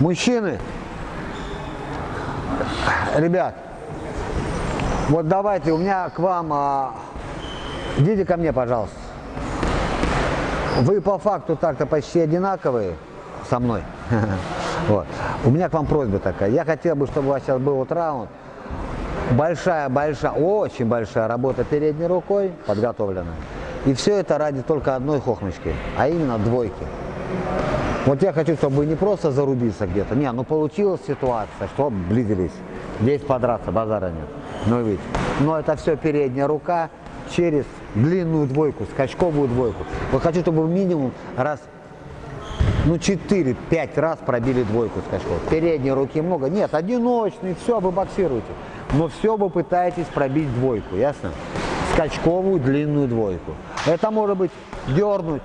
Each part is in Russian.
Мужчины, ребят, вот давайте, у меня к вам, а, идите ко мне, пожалуйста. Вы по факту так-то почти одинаковые со мной. Вот. У меня к вам просьба такая. Я хотел бы, чтобы у вас сейчас был вот раунд. Большая, большая, очень большая работа передней рукой подготовлена. И все это ради только одной хохмочки, а именно двойки. Вот я хочу, чтобы не просто зарубиться где-то. Не, ну получилась ситуация, что близились. Здесь подраться, базара нет. Ну видите. Но это все передняя рука через длинную двойку, скачковую двойку. Вот хочу, чтобы минимум раз, ну 4-5 раз пробили двойку скачков. Передней руки много. Нет, одиночный, все, вы боксируете. Но все вы пытаетесь пробить двойку, ясно? Скачковую длинную двойку. Это может быть дернуть,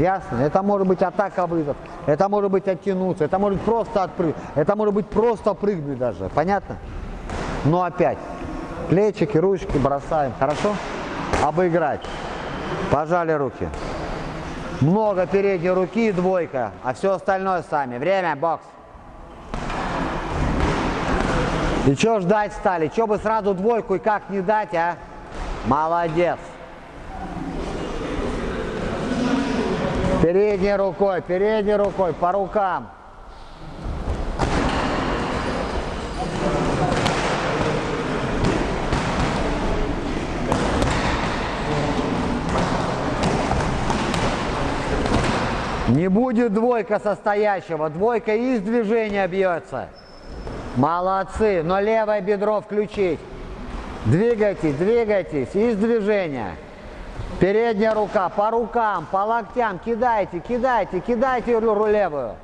Ясно? Это может быть атака вызов, это может быть оттянуться, это может просто отпрыгнуть, это может быть просто прыгнуть даже. Понятно? Но опять, плечики, ручки бросаем. Хорошо? Обыграть. Пожали руки. Много передней руки, двойка, а все остальное сами. Время, бокс. И что ждать стали? Что бы сразу двойку и как не дать, а? Молодец. Передней рукой, передней рукой, по рукам. Не будет двойка состоящего, двойка из движения бьется. Молодцы, но левое бедро включить. Двигайтесь, двигайтесь, из движения. Передняя рука, по рукам, по локтям, кидайте, кидайте, кидайте левую.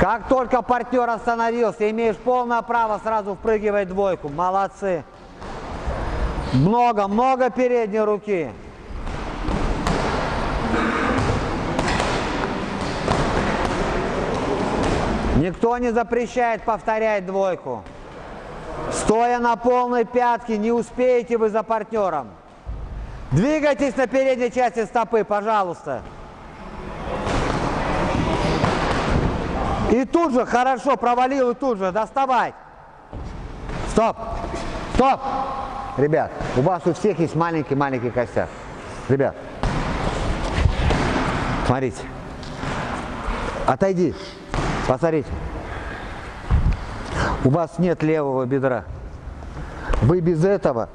Как только партнер остановился, имеешь полное право сразу впрыгивать двойку. Молодцы. Много, много передней руки. Никто не запрещает повторять двойку. Стоя на полной пятке, не успеете вы за партнером. Двигайтесь на передней части стопы, пожалуйста. И тут же, хорошо, провалил, и тут же доставать. Стоп! Стоп! Ребят, у вас у всех есть маленький-маленький костяк. Ребят, смотрите. Отойди. Посмотрите. У вас нет левого бедра. Вы без этого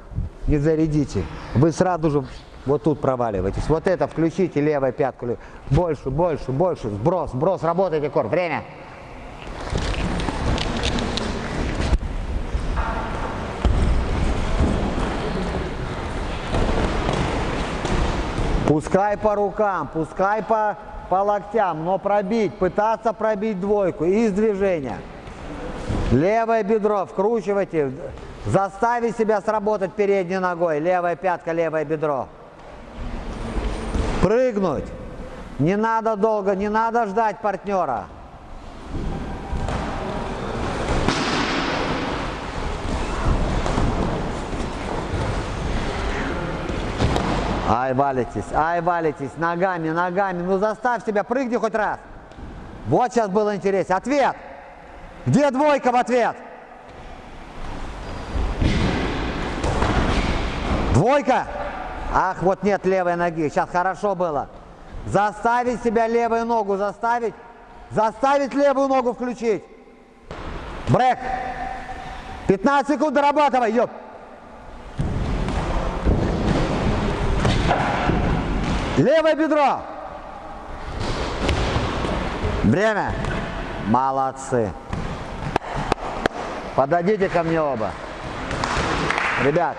не зарядите. Вы сразу же вот тут проваливаетесь. Вот это включите левой пятку. Больше, больше, больше. Сброс, сброс. Работайте, кор. Время. Пускай по рукам, пускай по, по локтям, но пробить, пытаться пробить двойку из движения. Левое бедро вкручивайте, Заставить себя сработать передней ногой. Левая пятка, левое бедро. Прыгнуть. Не надо долго, не надо ждать партнера. Ай, валитесь, ай, валитесь, ногами, ногами. Ну заставь себя, прыгни хоть раз. Вот сейчас было интересно. Ответ. Где двойка в ответ? Двойка. Ах, вот нет левой ноги. Сейчас хорошо было. Заставить себя левую ногу, заставить. Заставить левую ногу включить. Брек. 15 секунд дорабатывай, ёп. Левое бедро. Время. Молодцы. Подойдите ко мне оба. Ребят,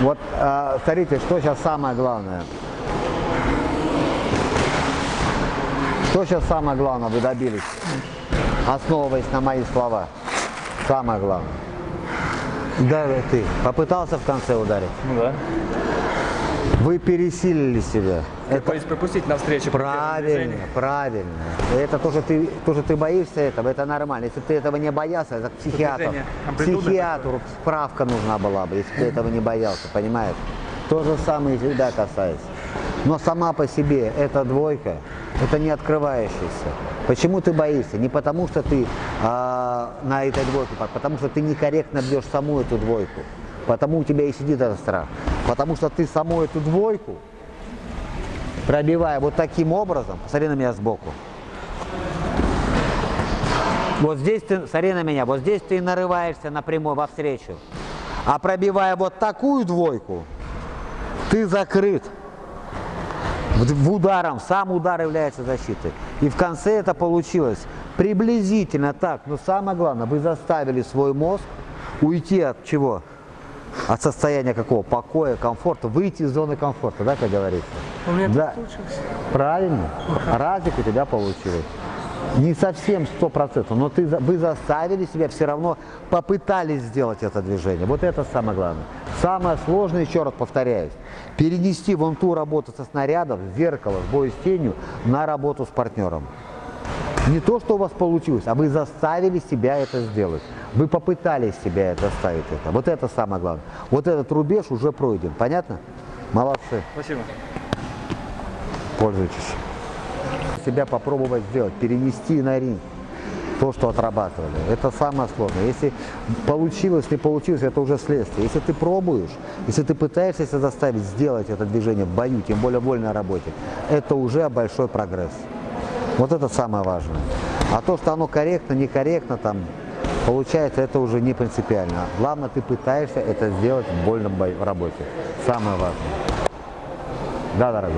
вот э, смотрите, что сейчас самое главное. Что сейчас самое главное вы добились, основываясь на мои слова? Самое главное. Да, ты попытался в конце ударить? Ну да. Вы пересилили себя. Это пропустить навстречу. Правильно, правильно. Это то, что ты, то, что ты боишься этого, это нормально. Если ты этого не боялся, это к психиатру. Психиатру справка нужна была бы, если ты этого не боялся, понимаешь? То же самое и всегда касается. Но сама по себе эта двойка, это не открывающаяся. Почему ты боишься? Не потому, что ты а, на этой двойке, а потому что ты некорректно бьешь саму эту двойку. Потому у тебя и сидит этот страх. Потому что ты саму эту двойку, пробивая вот таким образом, посмотри на меня сбоку, вот здесь ты, смотри на меня, вот здесь ты нарываешься напрямую во встречу. А пробивая вот такую двойку, ты закрыт. В ударом, сам удар является защитой. И в конце это получилось приблизительно так. Но самое главное, вы заставили свой мозг уйти от чего? От состояния какого? Покоя, комфорта, выйти из зоны комфорта, да, как говорится? У меня да. получилось. Правильно. Разик у тебя получилось. Не совсем сто процентов, но ты, вы заставили себя все равно, попытались сделать это движение. Вот это самое главное. Самое сложное, еще раз повторяюсь, перенести вон ту работу со снарядов, с зеркала, с боя с тенью на работу с партнером. Не то, что у вас получилось, а вы заставили себя это сделать. Вы попытались себя это заставить это. Вот это самое главное. Вот этот рубеж уже пройден. Понятно? Молодцы. Спасибо. Пользуйтесь. Себя попробовать сделать, перенести на ринг то, что отрабатывали. Это самое сложное. Если получилось, не получилось, это уже следствие. Если ты пробуешь, если ты пытаешься себя заставить сделать это движение в бою, тем более в вольной работе, это уже большой прогресс. Вот это самое важное. А то, что оно корректно, некорректно, там, получается, это уже не принципиально. Главное, ты пытаешься это сделать в вольном бою- работе. Самое важное. Да, дорогой.